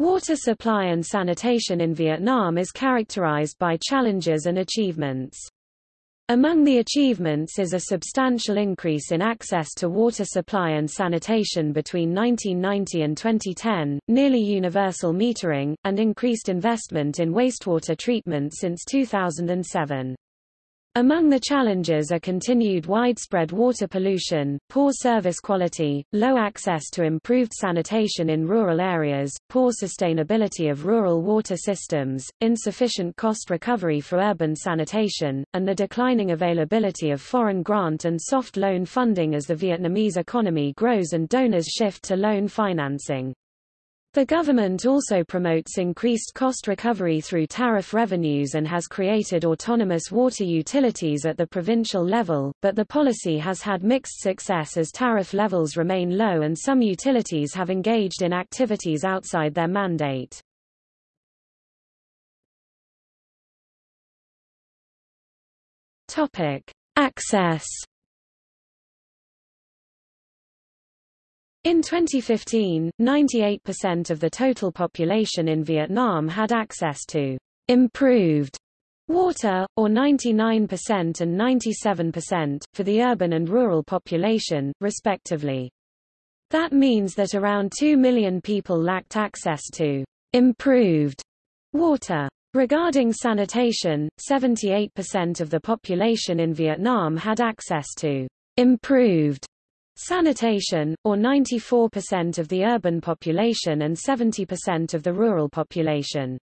Water supply and sanitation in Vietnam is characterized by challenges and achievements. Among the achievements is a substantial increase in access to water supply and sanitation between 1990 and 2010, nearly universal metering, and increased investment in wastewater treatment since 2007. Among the challenges are continued widespread water pollution, poor service quality, low access to improved sanitation in rural areas, poor sustainability of rural water systems, insufficient cost recovery for urban sanitation, and the declining availability of foreign grant and soft loan funding as the Vietnamese economy grows and donors shift to loan financing. The government also promotes increased cost recovery through tariff revenues and has created autonomous water utilities at the provincial level, but the policy has had mixed success as tariff levels remain low and some utilities have engaged in activities outside their mandate. Topic: Access In 2015, 98% of the total population in Vietnam had access to improved water, or 99% and 97%, for the urban and rural population, respectively. That means that around 2 million people lacked access to improved water. Regarding sanitation, 78% of the population in Vietnam had access to improved Sanitation, or 94% of the urban population and 70% of the rural population.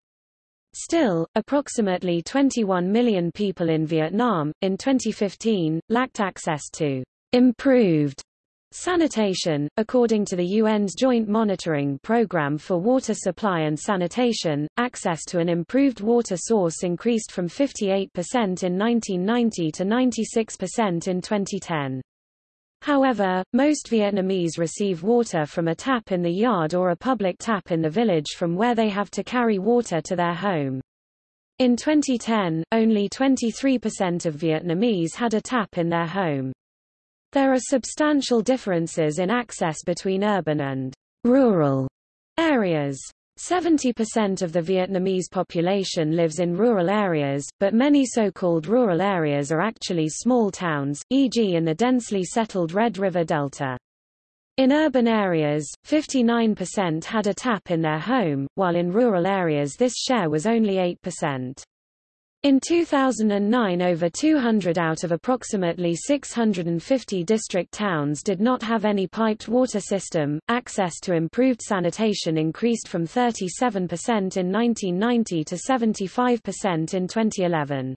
Still, approximately 21 million people in Vietnam, in 2015, lacked access to improved Sanitation, according to the UN's Joint Monitoring Programme for Water Supply and Sanitation, access to an improved water source increased from 58% in 1990 to 96% in 2010. However, most Vietnamese receive water from a tap in the yard or a public tap in the village from where they have to carry water to their home. In 2010, only 23% of Vietnamese had a tap in their home. There are substantial differences in access between urban and rural areas. 70% of the Vietnamese population lives in rural areas, but many so-called rural areas are actually small towns, e.g. in the densely settled Red River Delta. In urban areas, 59% had a tap in their home, while in rural areas this share was only 8%. In 2009 over 200 out of approximately 650 district towns did not have any piped water system. Access to improved sanitation increased from 37% in 1990 to 75% in 2011.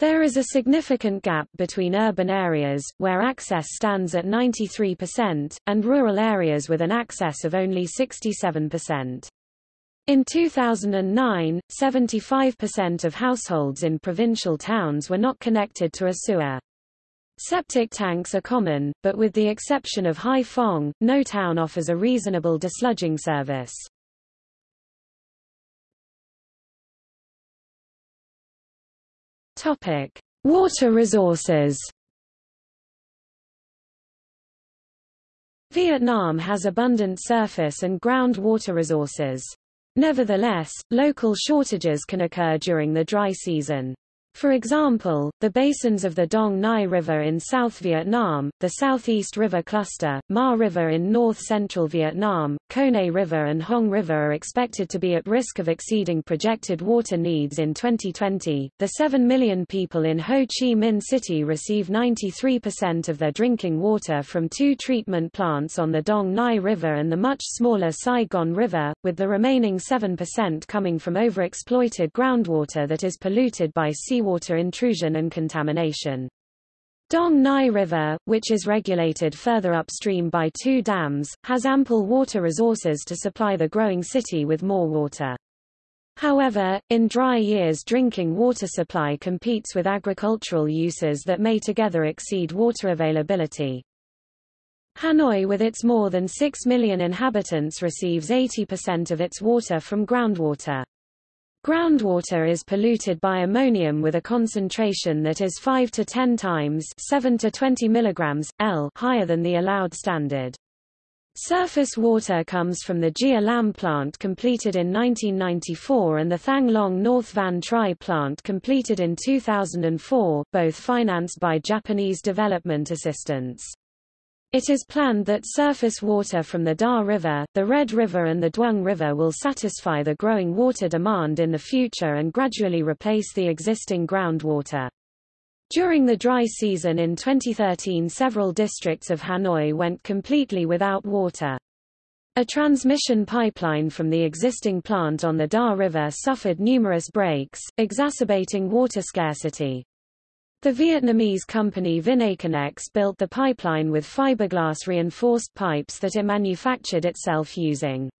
There is a significant gap between urban areas, where access stands at 93%, and rural areas with an access of only 67%. In 2009, 75% of households in provincial towns were not connected to a sewer. Septic tanks are common, but with the exception of Hai Phong, no town offers a reasonable desludging service. Topic: Water resources. Vietnam has abundant surface and groundwater resources. Nevertheless, local shortages can occur during the dry season. For example, the basins of the Dong Nai River in South Vietnam, the Southeast River Cluster, Ma River in north-central Vietnam, Kone River and Hong River are expected to be at risk of exceeding projected water needs in 2020. The 7 million people in Ho Chi Minh City receive 93% of their drinking water from two treatment plants on the Dong Nai River and the much smaller Saigon River, with the remaining 7% coming from overexploited groundwater that is polluted by sea seawater intrusion and contamination. Dong Nai River, which is regulated further upstream by two dams, has ample water resources to supply the growing city with more water. However, in dry years drinking water supply competes with agricultural uses that may together exceed water availability. Hanoi with its more than 6 million inhabitants receives 80% of its water from groundwater. Groundwater is polluted by ammonium with a concentration that is 5 to 10 times 7 to 20 milligrams, L higher than the allowed standard. Surface water comes from the Gia Lam plant completed in 1994 and the Thang Long North Van Tri plant completed in 2004, both financed by Japanese development assistance. It is planned that surface water from the Da River, the Red River and the Duong River will satisfy the growing water demand in the future and gradually replace the existing groundwater. During the dry season in 2013 several districts of Hanoi went completely without water. A transmission pipeline from the existing plant on the Da River suffered numerous breaks, exacerbating water scarcity. The Vietnamese company Vinaconex built the pipeline with fiberglass reinforced pipes that it manufactured itself using.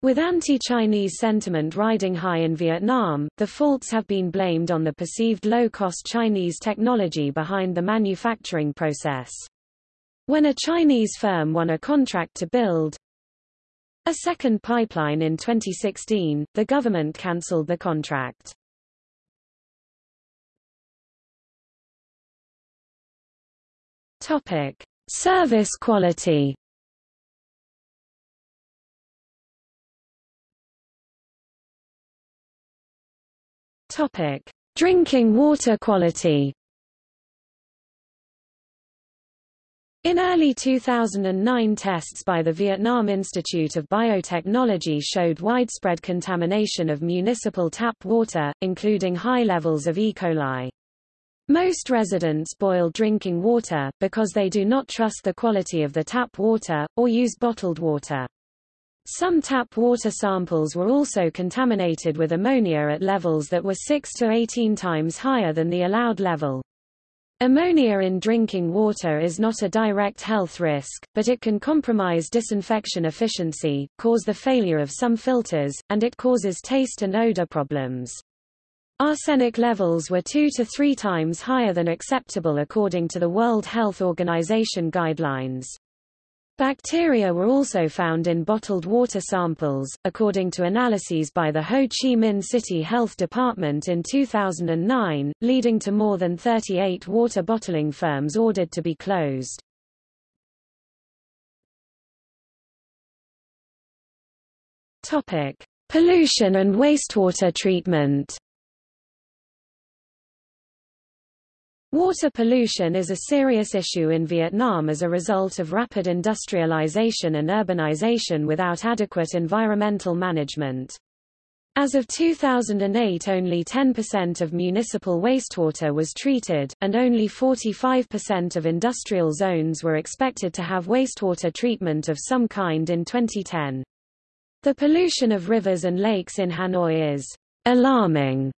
With anti-Chinese sentiment riding high in Vietnam, the faults have been blamed on the perceived low-cost Chinese technology behind the manufacturing process. When a Chinese firm won a contract to build a second pipeline in 2016, the government cancelled the contract. Topic: Service quality. Topic: Drinking water quality. In early 2009 tests by the Vietnam Institute of Biotechnology showed widespread contamination of municipal tap water, including high levels of E. coli. Most residents boil drinking water, because they do not trust the quality of the tap water, or use bottled water. Some tap water samples were also contaminated with ammonia at levels that were 6 to 18 times higher than the allowed level. Ammonia in drinking water is not a direct health risk, but it can compromise disinfection efficiency, cause the failure of some filters, and it causes taste and odor problems. Arsenic levels were two to three times higher than acceptable according to the World Health Organization guidelines. Bacteria were also found in bottled water samples, according to analyses by the Ho Chi Minh City Health Department in 2009, leading to more than 38 water bottling firms ordered to be closed. Topic: Pollution and wastewater treatment. Water pollution is a serious issue in Vietnam as a result of rapid industrialization and urbanization without adequate environmental management. As of 2008 only 10% of municipal wastewater was treated, and only 45% of industrial zones were expected to have wastewater treatment of some kind in 2010. The pollution of rivers and lakes in Hanoi is alarming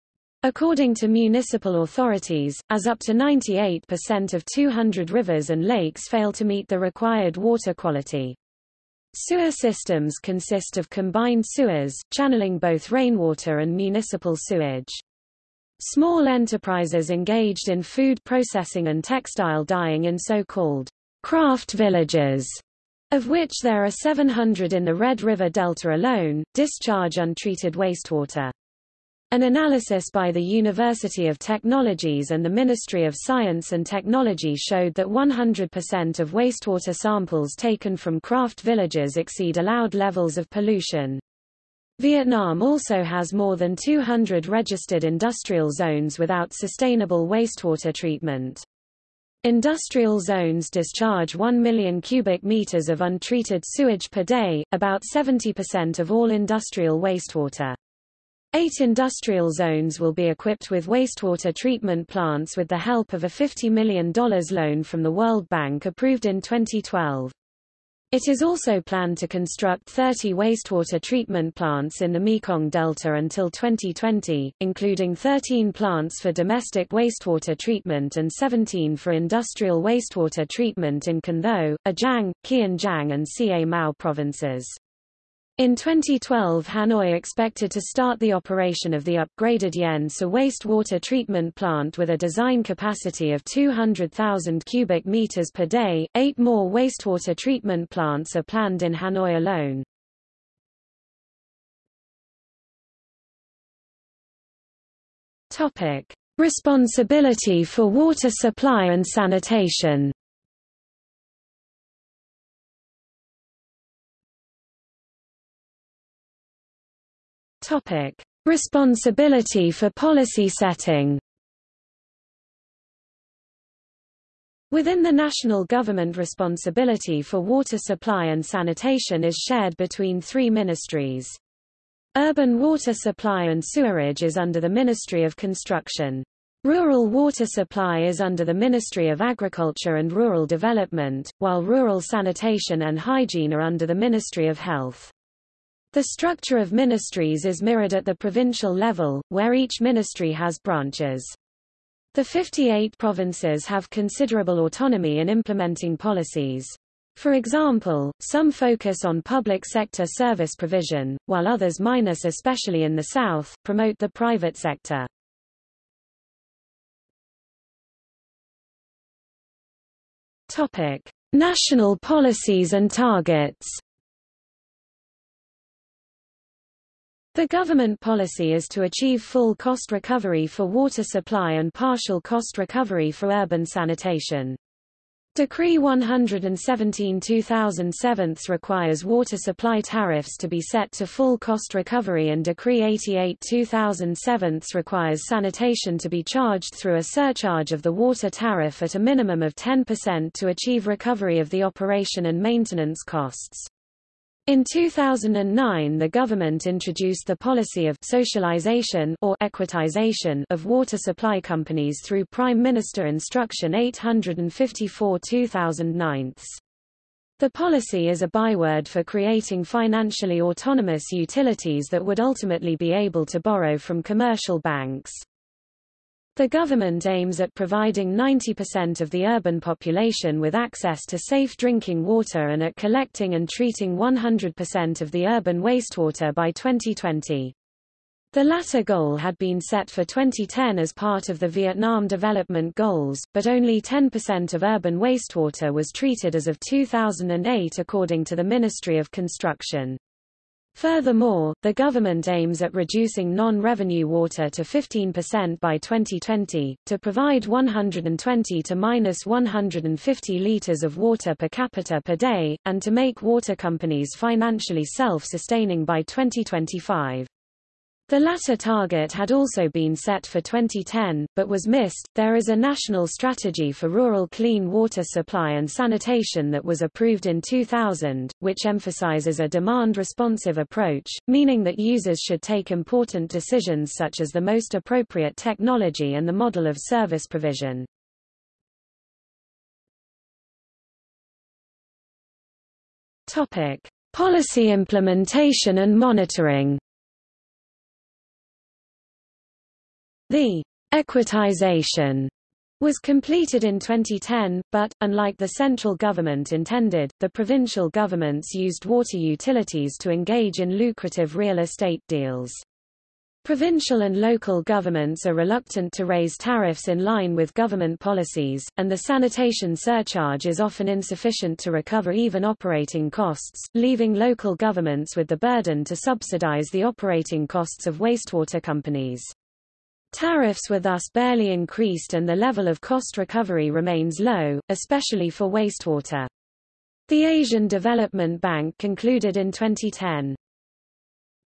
According to municipal authorities, as up to 98% of 200 rivers and lakes fail to meet the required water quality. Sewer systems consist of combined sewers, channeling both rainwater and municipal sewage. Small enterprises engaged in food processing and textile dyeing in so-called craft villages, of which there are 700 in the Red River Delta alone, discharge untreated wastewater. An analysis by the University of Technologies and the Ministry of Science and Technology showed that 100% of wastewater samples taken from craft villages exceed allowed levels of pollution. Vietnam also has more than 200 registered industrial zones without sustainable wastewater treatment. Industrial zones discharge 1 million cubic meters of untreated sewage per day, about 70% of all industrial wastewater. Eight industrial zones will be equipped with wastewater treatment plants with the help of a $50 million loan from the World Bank approved in 2012. It is also planned to construct 30 wastewater treatment plants in the Mekong Delta until 2020, including 13 plants for domestic wastewater treatment and 17 for industrial wastewater treatment in Can Tho, An Giang, Kiên Giang and Ca Mau provinces. In 2012 Hanoi expected to start the operation of the upgraded Yen Xa wastewater treatment plant with a design capacity of 200,000 cubic meters per day. Eight more wastewater treatment plants are planned in Hanoi alone. Topic: Responsibility for water supply and sanitation. Topic: Responsibility for policy setting. Within the national government responsibility for water supply and sanitation is shared between three ministries. Urban water supply and sewerage is under the Ministry of Construction. Rural water supply is under the Ministry of Agriculture and Rural Development, while rural sanitation and hygiene are under the Ministry of Health. The structure of ministries is mirrored at the provincial level, where each ministry has branches. The 58 provinces have considerable autonomy in implementing policies. For example, some focus on public sector service provision, while others minus especially in the south, promote the private sector. Topic: National policies and targets. The government policy is to achieve full cost recovery for water supply and partial cost recovery for urban sanitation. Decree 117-2007 requires water supply tariffs to be set to full cost recovery and Decree 88-2007 requires sanitation to be charged through a surcharge of the water tariff at a minimum of 10% to achieve recovery of the operation and maintenance costs. In 2009 the government introduced the policy of socialization or equitization of water supply companies through Prime Minister Instruction 854-2009. The policy is a byword for creating financially autonomous utilities that would ultimately be able to borrow from commercial banks. The government aims at providing 90% of the urban population with access to safe drinking water and at collecting and treating 100% of the urban wastewater by 2020. The latter goal had been set for 2010 as part of the Vietnam Development Goals, but only 10% of urban wastewater was treated as of 2008 according to the Ministry of Construction. Furthermore, the government aims at reducing non-revenue water to 15% by 2020, to provide 120 to minus 150 liters of water per capita per day, and to make water companies financially self-sustaining by 2025. The latter target had also been set for 2010, but was missed. There is a national strategy for rural clean water supply and sanitation that was approved in 2000, which emphasizes a demand-responsive approach, meaning that users should take important decisions such as the most appropriate technology and the model of service provision. Topic: Policy implementation and monitoring. The equitization was completed in 2010, but, unlike the central government intended, the provincial governments used water utilities to engage in lucrative real estate deals. Provincial and local governments are reluctant to raise tariffs in line with government policies, and the sanitation surcharge is often insufficient to recover even operating costs, leaving local governments with the burden to subsidize the operating costs of wastewater companies. Tariffs were thus barely increased and the level of cost recovery remains low, especially for wastewater. The Asian Development Bank concluded in 2010,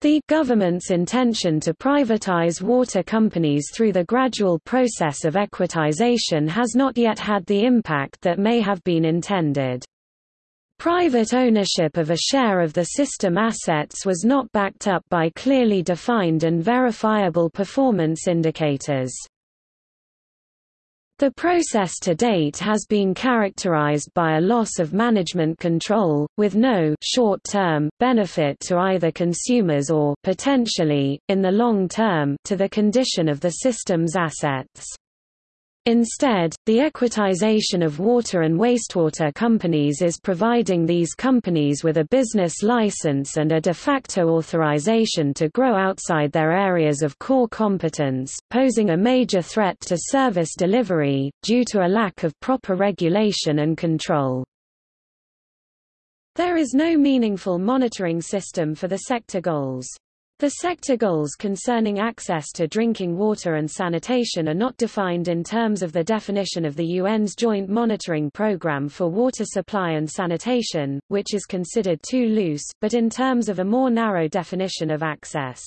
the government's intention to privatize water companies through the gradual process of equitization has not yet had the impact that may have been intended. Private ownership of a share of the system assets was not backed up by clearly defined and verifiable performance indicators. The process to date has been characterized by a loss of management control, with no short-term benefit to either consumers or potentially, in the long term, to the condition of the system's assets. Instead, the equitization of water and wastewater companies is providing these companies with a business license and a de facto authorization to grow outside their areas of core competence, posing a major threat to service delivery, due to a lack of proper regulation and control. There is no meaningful monitoring system for the sector goals. The sector goals concerning access to drinking water and sanitation are not defined in terms of the definition of the UN's Joint Monitoring Programme for Water Supply and Sanitation, which is considered too loose, but in terms of a more narrow definition of access.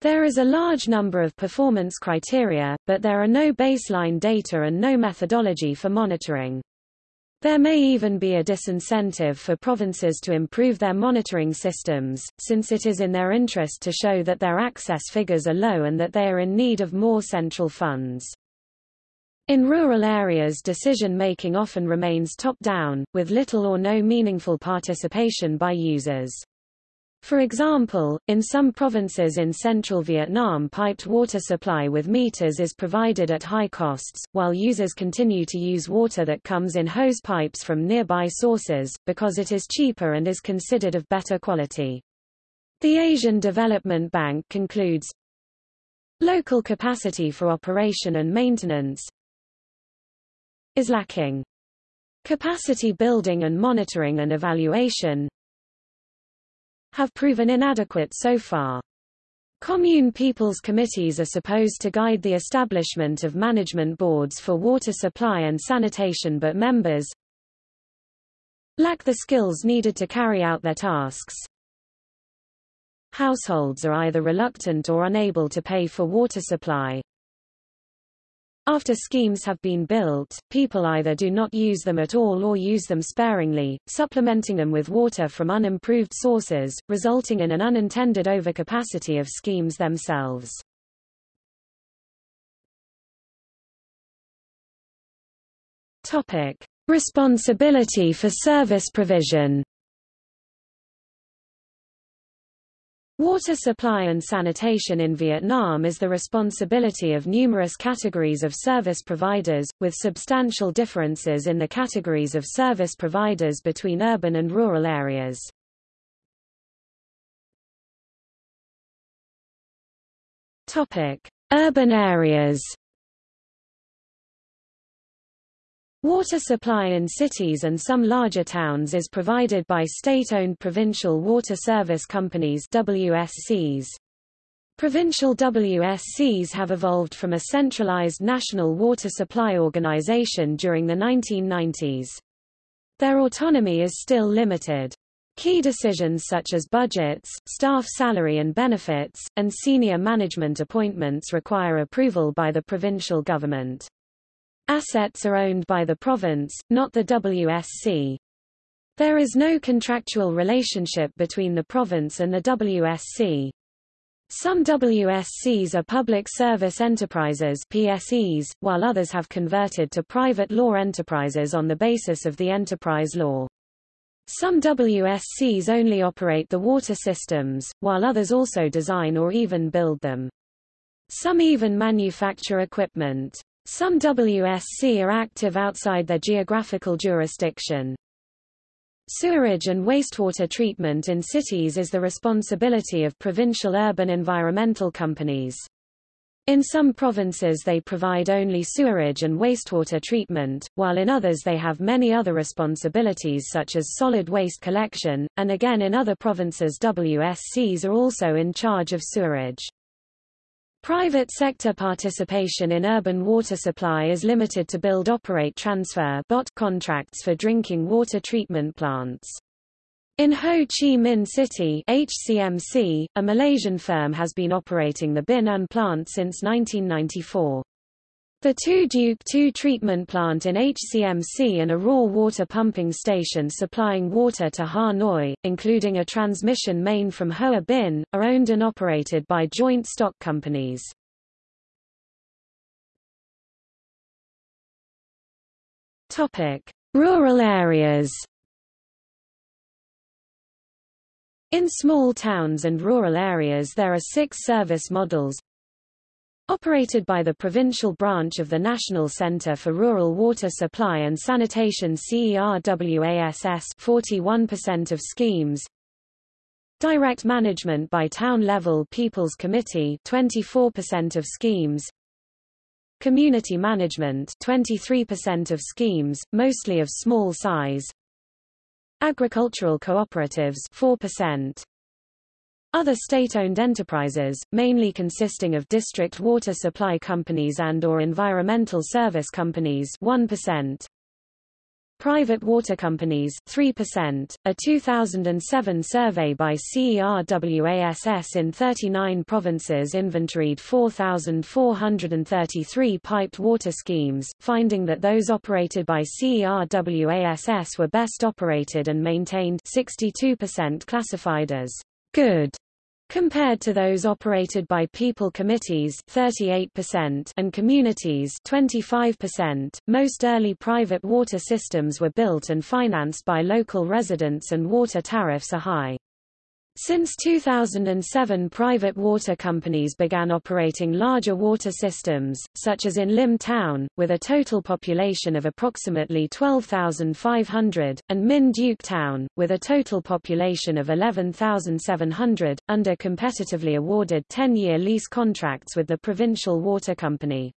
There is a large number of performance criteria, but there are no baseline data and no methodology for monitoring. There may even be a disincentive for provinces to improve their monitoring systems, since it is in their interest to show that their access figures are low and that they are in need of more central funds. In rural areas decision-making often remains top-down, with little or no meaningful participation by users. For example, in some provinces in central Vietnam piped water supply with meters is provided at high costs, while users continue to use water that comes in hose pipes from nearby sources, because it is cheaper and is considered of better quality. The Asian Development Bank concludes, Local capacity for operation and maintenance is lacking. Capacity building and monitoring and evaluation have proven inadequate so far. Commune People's Committees are supposed to guide the establishment of management boards for water supply and sanitation but members lack the skills needed to carry out their tasks. Households are either reluctant or unable to pay for water supply. After schemes have been built, people either do not use them at all or use them sparingly, supplementing them with water from unimproved sources, resulting in an unintended overcapacity of schemes themselves. Topic. Responsibility for service provision Water supply and sanitation in Vietnam is the responsibility of numerous categories of service providers, with substantial differences in the categories of service providers between urban and rural areas. Topic: Urban areas. Water supply in cities and some larger towns is provided by state-owned provincial water service companies WSCs. Provincial WSCs have evolved from a centralized national water supply organization during the 1990s. Their autonomy is still limited. Key decisions such as budgets, staff salary and benefits, and senior management appointments require approval by the provincial government. Assets are owned by the province, not the WSC. There is no contractual relationship between the province and the WSC. Some WSCs are public service enterprises PSEs, while others have converted to private law enterprises on the basis of the enterprise law. Some WSCs only operate the water systems, while others also design or even build them. Some even manufacture equipment. Some WSC are active outside their geographical jurisdiction. Sewerage and wastewater treatment in cities is the responsibility of provincial urban environmental companies. In some provinces they provide only sewerage and wastewater treatment, while in others they have many other responsibilities such as solid waste collection, and again in other provinces WSCs are also in charge of sewerage. Private sector participation in urban water supply is limited to build-operate transfer BOT contracts for drinking water treatment plants. In Ho Chi Minh City HCMC, a Malaysian firm has been operating the Binh An plant since 1994. The Thu Duc 2 treatment plant in HCMC and a raw water pumping station supplying water to Ha Noi, including a transmission main from Hoa Binh, are owned and operated by joint stock companies. Rural areas. In small towns and rural areas there are six service models Operated by the provincial branch of the National Centre for Rural Water Supply and Sanitation CERWASS 41% of schemes. Direct management by town-level People's Committee 24% of schemes. Community management 23% of schemes, mostly of small size. Agricultural cooperatives 4% other state-owned enterprises, mainly consisting of district water supply companies and or environmental service companies 1%. private water companies 3%. A 2007 survey by CERWASS in 39 provinces inventoried 4,433 piped water schemes, finding that those operated by CERWASS were best operated and maintained 62% classified as good compared to those operated by people committees 38% and communities 25%. Most early private water systems were built and financed by local residents and water tariffs are high. Since 2007 private water companies began operating larger water systems, such as in Lim Town, with a total population of approximately 12,500, and Minh Duc Town, with a total population of 11,700, under competitively awarded 10-year lease contracts with the provincial water company.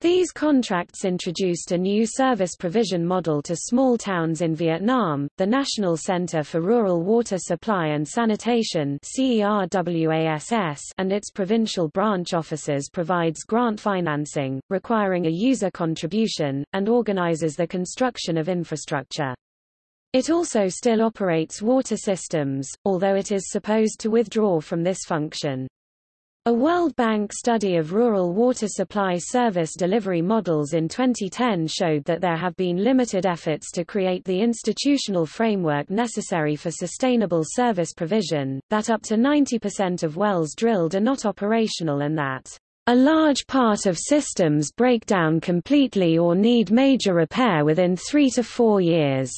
These contracts introduced a new service provision model to small towns in Vietnam. The National Center for Rural Water Supply and Sanitation and its provincial branch offices provides grant financing, requiring a user contribution, and organizes the construction of infrastructure. It also still operates water systems, although it is supposed to withdraw from this function. A World Bank study of rural water supply service delivery models in 2010 showed that there have been limited efforts to create the institutional framework necessary for sustainable service provision, that up to 90% of wells drilled are not operational and that a large part of systems break down completely or need major repair within three to four years,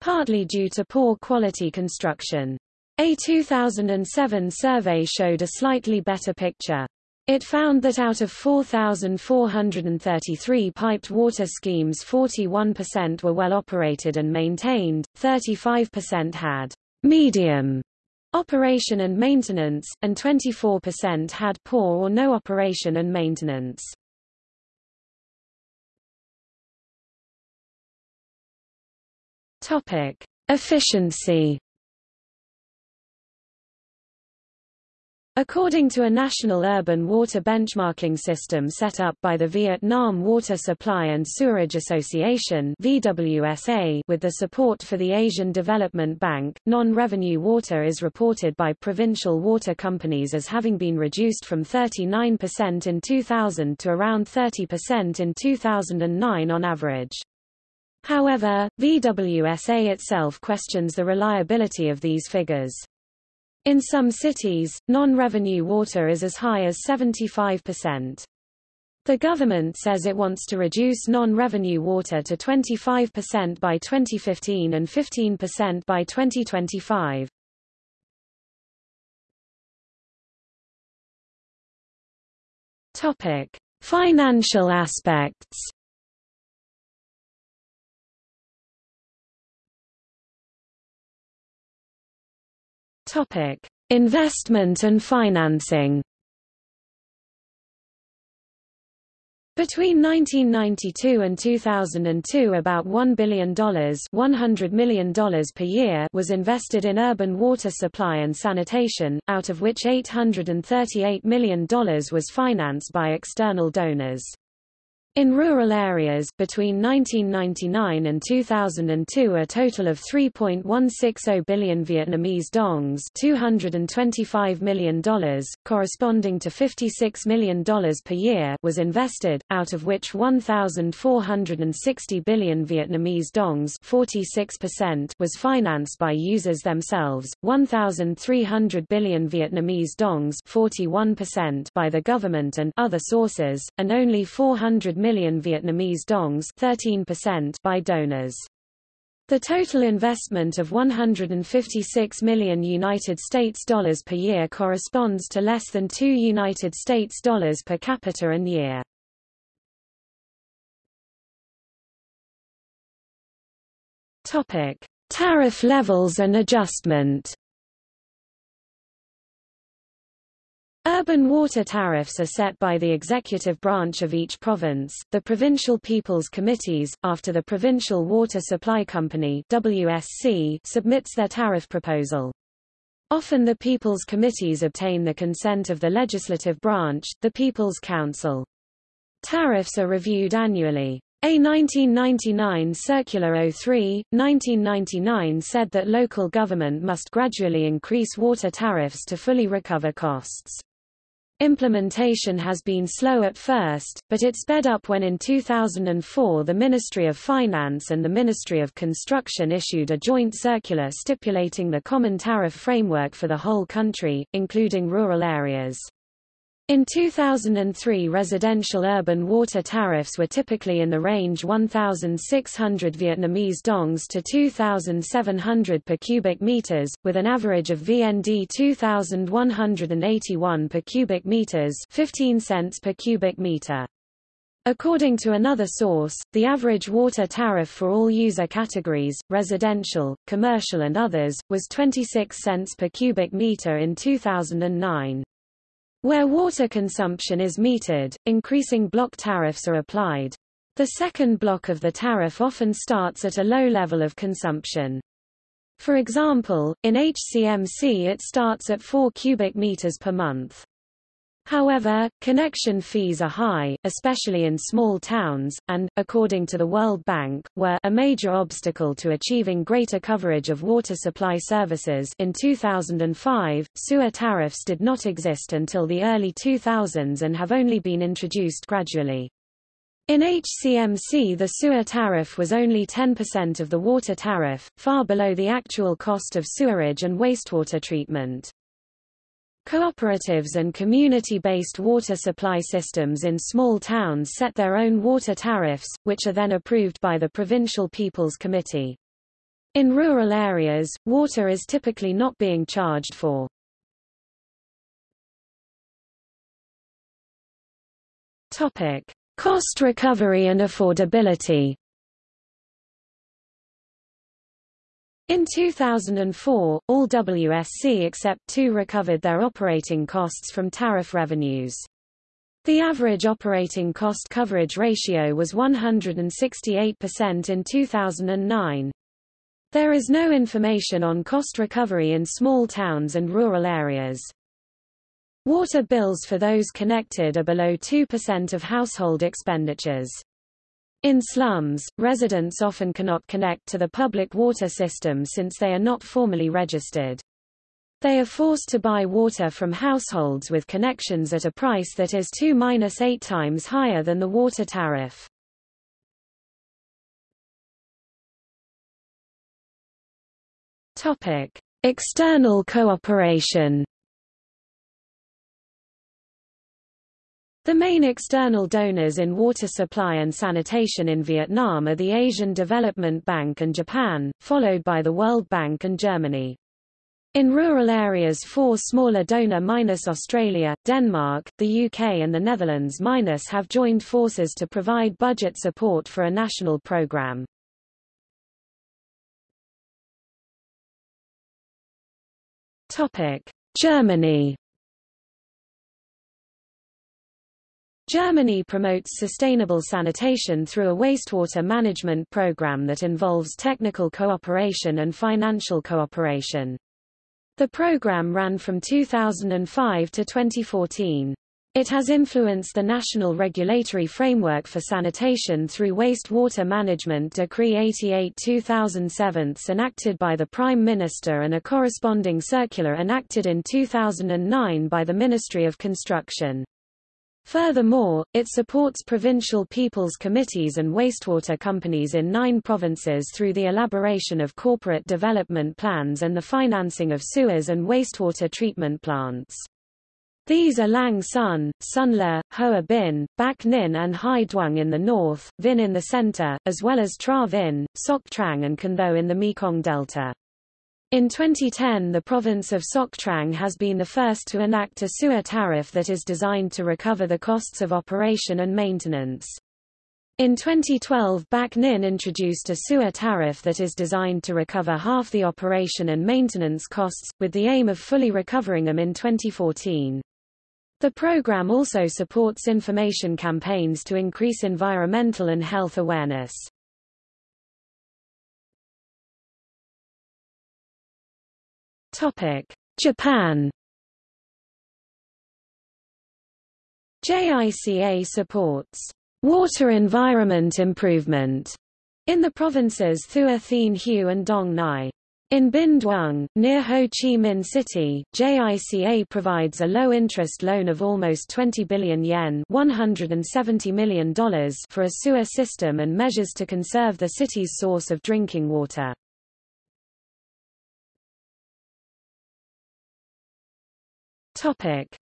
partly due to poor quality construction. A 2007 survey showed a slightly better picture. It found that out of 4,433 piped water schemes 41% were well operated and maintained, 35% had medium operation and maintenance, and 24% had poor or no operation and maintenance. Topic: Efficiency According to a national urban water benchmarking system set up by the Vietnam Water Supply and Sewerage Association VWSA with the support for the Asian Development Bank, non-revenue water is reported by provincial water companies as having been reduced from 39% in 2000 to around 30% in 2009 on average. However, VWSA itself questions the reliability of these figures. In some cities, non-revenue water is as high as 75%. The government says it wants to reduce non-revenue water to 25% by 2015 and 15% by 2025. Topic: Financial aspects. Topic: Investment and financing. Between 1992 and 2002 about $1 billion, $100 million per year was invested in urban water supply and sanitation, out of which $838 million was financed by external donors. In rural areas, between 1999 and 2002 a total of 3.160 billion Vietnamese dongs $225 million, corresponding to $56 million per year was invested, out of which 1,460 billion Vietnamese dongs 46% was financed by users themselves, 1,300 billion Vietnamese dongs 41% by the government and other sources, and only 400 million Vietnamese dongs 13% by donors. The total investment of 156 million United States dollars per year corresponds to less than 2 United States dollars per capita and year. Topic: Tariff levels and adjustment. Urban water tariffs are set by the executive branch of each province, the Provincial People's Committees, after the Provincial Water Supply Company WSC submits their tariff proposal. Often the People's Committees obtain the consent of the legislative branch, the People's Council. Tariffs are reviewed annually. A 1999 Circular 03, 1999 said that local government must gradually increase water tariffs to fully recover costs. Implementation has been slow at first, but it sped up when in 2004 the Ministry of Finance and the Ministry of Construction issued a joint circular stipulating the common tariff framework for the whole country, including rural areas. In 2003 residential urban water tariffs were typically in the range 1,600 Vietnamese dongs to 2,700 per cubic meters, with an average of VND 2,181 per cubic meters 15 cents per cubic meter. According to another source, the average water tariff for all user categories, residential, commercial and others, was 26 cents per cubic meter in 2009. Where water consumption is metered, increasing block tariffs are applied. The second block of the tariff often starts at a low level of consumption. For example, in HCMC it starts at 4 cubic meters per month. However, connection fees are high, especially in small towns, and, according to the World Bank, were a major obstacle to achieving greater coverage of water supply services in 2005, sewer tariffs did not exist until the early 2000s and have only been introduced gradually. In HCMC the sewer tariff was only 10% of the water tariff, far below the actual cost of sewerage and wastewater treatment. Cooperatives and community-based water supply systems in small towns set their own water tariffs, which are then approved by the Provincial People's Committee. In rural areas, water is typically not being charged for. Topic: Cost recovery and affordability. In 2004, all WSC except two recovered their operating costs from tariff revenues. The average operating cost coverage ratio was 168% in 2009. There is no information on cost recovery in small towns and rural areas. Water bills for those connected are below 2% of household expenditures. In slums, residents often cannot connect to the public water system since they are not formally registered. They are forced to buy water from households with connections at a price that is 2-8 times higher than the water tariff. Topic: External cooperation. The main external donors in water supply and sanitation in Vietnam are the Asian Development Bank and Japan, followed by the World Bank and Germany. In rural areas four smaller donor minus Australia, Denmark, the UK and the Netherlands minus have joined forces to provide budget support for a national programme. Germany Germany promotes sustainable sanitation through a wastewater management program that involves technical cooperation and financial cooperation. The program ran from 2005 to 2014. It has influenced the national regulatory framework for sanitation through Wastewater Management Decree 88-2007 enacted by the Prime Minister and a corresponding circular enacted in 2009 by the Ministry of Construction. Furthermore, it supports provincial people's committees and wastewater companies in nine provinces through the elaboration of corporate development plans and the financing of sewers and wastewater treatment plants. These are Lang Son, Le, Hoa Binh, Bac Ninh and Hai Duong in the north, Vinh in the center, as well as Tra Vinh, Soc Trang and Can Tho in the Mekong Delta. In 2010 the province of Soc Trang has been the first to enact a sewer tariff that is designed to recover the costs of operation and maintenance. In 2012 Bac Ninh introduced a sewer tariff that is designed to recover half the operation and maintenance costs, with the aim of fully recovering them in 2014. The program also supports information campaigns to increase environmental and health awareness. Topic: Japan. JICA supports water environment improvement in the provinces Thua Thien Hue and Dong Nai. In Binh Duong, near Ho Chi Minh City, JICA provides a low-interest loan of almost 20 billion yen $170 million for a sewer system and measures to conserve the city's source of drinking water.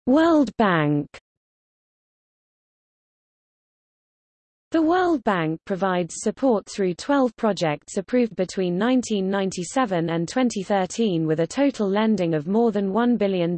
World Bank The World Bank provides support through 12 projects approved between 1997 and 2013 with a total lending of more than $1 billion.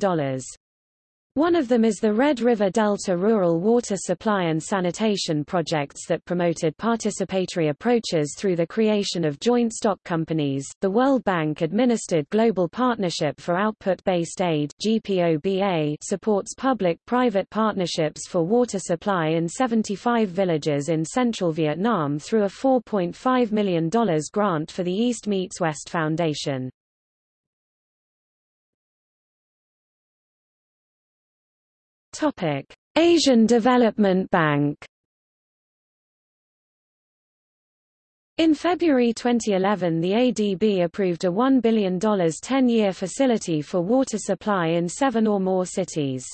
One of them is the Red River Delta Rural Water Supply and Sanitation projects that promoted participatory approaches through the creation of joint stock companies. The World Bank administered Global Partnership for Output-Based Aid (GPOBA) supports public-private partnerships for water supply in 75 villages in central Vietnam through a $4.5 million grant for the East Meets West Foundation. Topic: Asian Development Bank. In February 2011 the ADB approved a $1 billion 10-year facility for water supply in seven or more cities.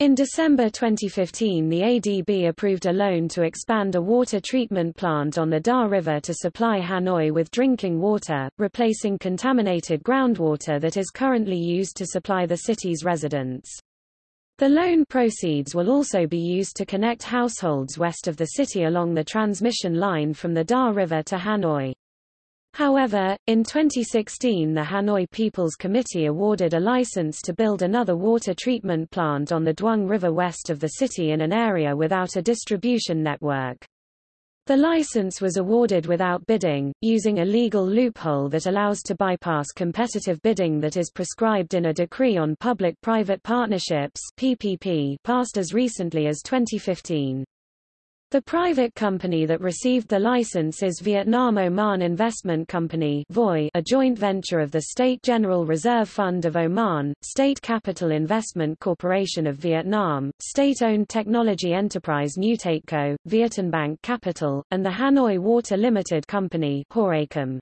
In December 2015 the ADB approved a loan to expand a water treatment plant on the Da River to supply Hanoi with drinking water, replacing contaminated groundwater that is currently used to supply the city's residents. The loan proceeds will also be used to connect households west of the city along the transmission line from the Da River to Hanoi. However, in 2016 the Hanoi People's Committee awarded a license to build another water treatment plant on the Duong River west of the city in an area without a distribution network. The license was awarded without bidding, using a legal loophole that allows to bypass competitive bidding that is prescribed in a decree on public-private partnerships PPP passed as recently as 2015. The private company that received the license is Vietnam Oman Investment Company a joint venture of the State General Reserve Fund of Oman, State Capital Investment Corporation of Vietnam, state-owned technology enterprise Newtateco, VietinBank Capital, and the Hanoi Water Limited Company Hawacom.